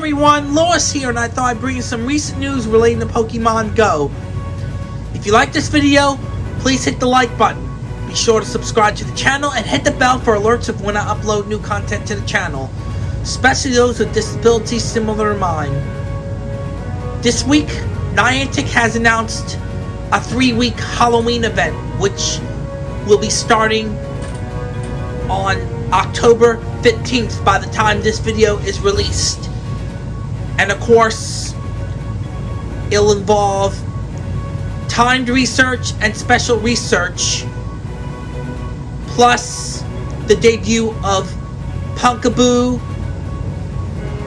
everyone, Lois here, and I thought I'd bring you some recent news relating to Pokemon Go. If you like this video, please hit the like button. Be sure to subscribe to the channel and hit the bell for alerts of when I upload new content to the channel, especially those with disabilities similar to mine. This week, Niantic has announced a three-week Halloween event, which will be starting on October 15th by the time this video is released. And of course, it'll involve timed research and special research, plus the debut of Pumpkaboo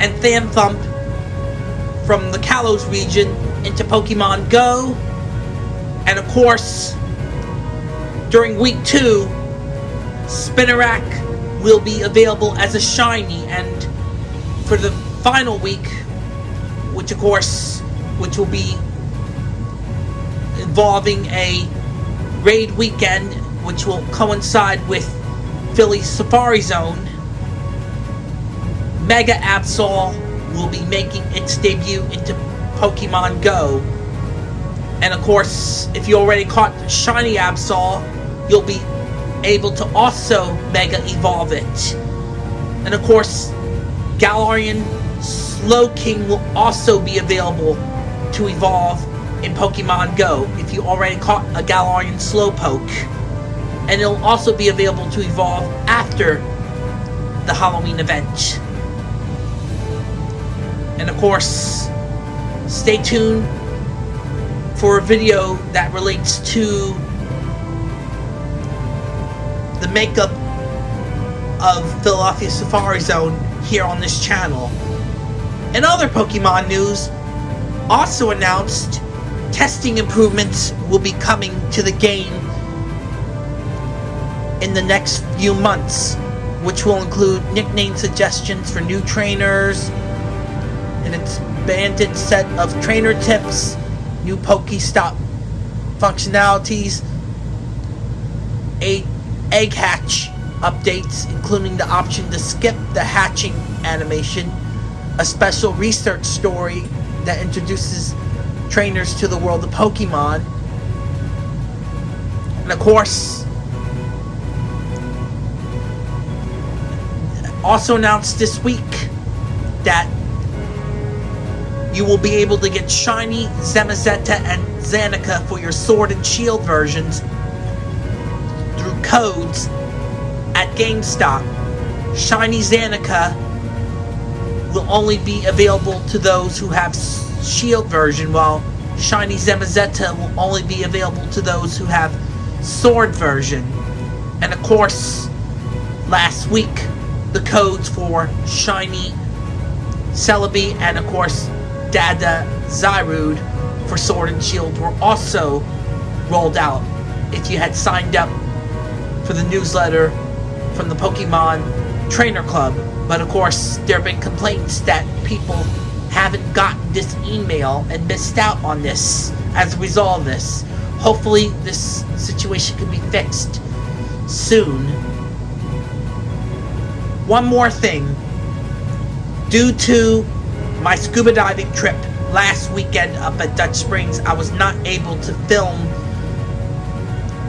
and Phantump from the Kalos region into Pokemon Go. And of course, during week two, Spinarak will be available as a shiny and for the final week, which of course, which will be involving a raid weekend, which will coincide with Philly Safari Zone, Mega Absol will be making its debut into Pokemon Go. And of course, if you already caught Shiny Absol, you'll be able to also Mega Evolve it. And of course, Galarian Slowking will also be available to evolve in Pokemon Go if you already caught a Galarian Slowpoke. And it'll also be available to evolve after the Halloween event. And of course, stay tuned for a video that relates to the makeup of Philadelphia Safari Zone here on this channel. In other Pokemon news, also announced testing improvements will be coming to the game in the next few months, which will include nickname suggestions for new trainers, an expanded set of trainer tips, new Pokestop functionalities, a egg hatch updates, including the option to skip the hatching animation, a special research story that introduces trainers to the world of Pokemon, and of course, also announced this week that you will be able to get shiny Zamazenta and Zacian for your Sword and Shield versions through codes at GameStop. Shiny Zacian will only be available to those who have Shield version, while Shiny Zamazenta will only be available to those who have Sword version. And of course, last week, the codes for Shiny Celebi and of course Dada Zarude for Sword and Shield were also rolled out if you had signed up for the newsletter from the Pokemon Trainer Club. But of course, there have been complaints that people haven't gotten this email and missed out on this as a result of this. Hopefully, this situation can be fixed soon. One more thing. Due to my scuba diving trip last weekend up at Dutch Springs, I was not able to film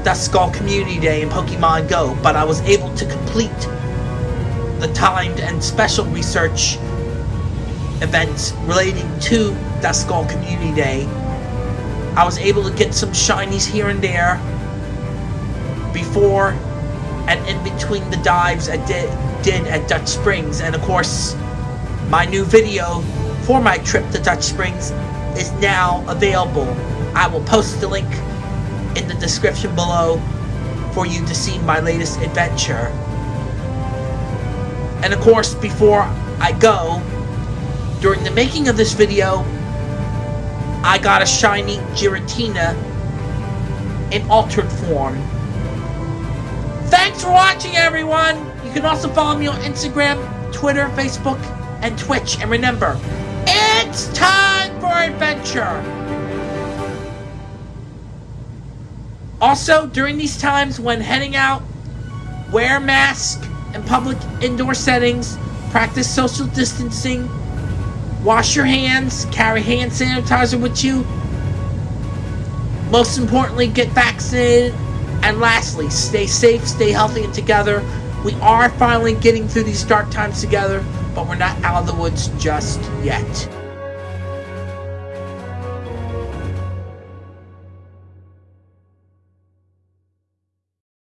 Duskull Community Day in Pokemon Go, but I was able to complete the timed and special research events relating to Duskull Community Day. I was able to get some shinies here and there before and in between the dives I did, did at Dutch Springs, and of course, my new video for my trip to Dutch Springs is now available. I will post the link in the description below for you to see my latest adventure. And of course, before I go, during the making of this video, I got a shiny Giratina in altered form. Thanks for watching, everyone! You can also follow me on Instagram, Twitter, Facebook, and Twitch. And remember, it's time for adventure! Also, during these times when heading out, wear mask in public indoor settings, practice social distancing, Wash your hands, carry hand sanitizer with you. Most importantly, get vaccinated. And lastly, stay safe, stay healthy, and together. We are finally getting through these dark times together, but we're not out of the woods just yet.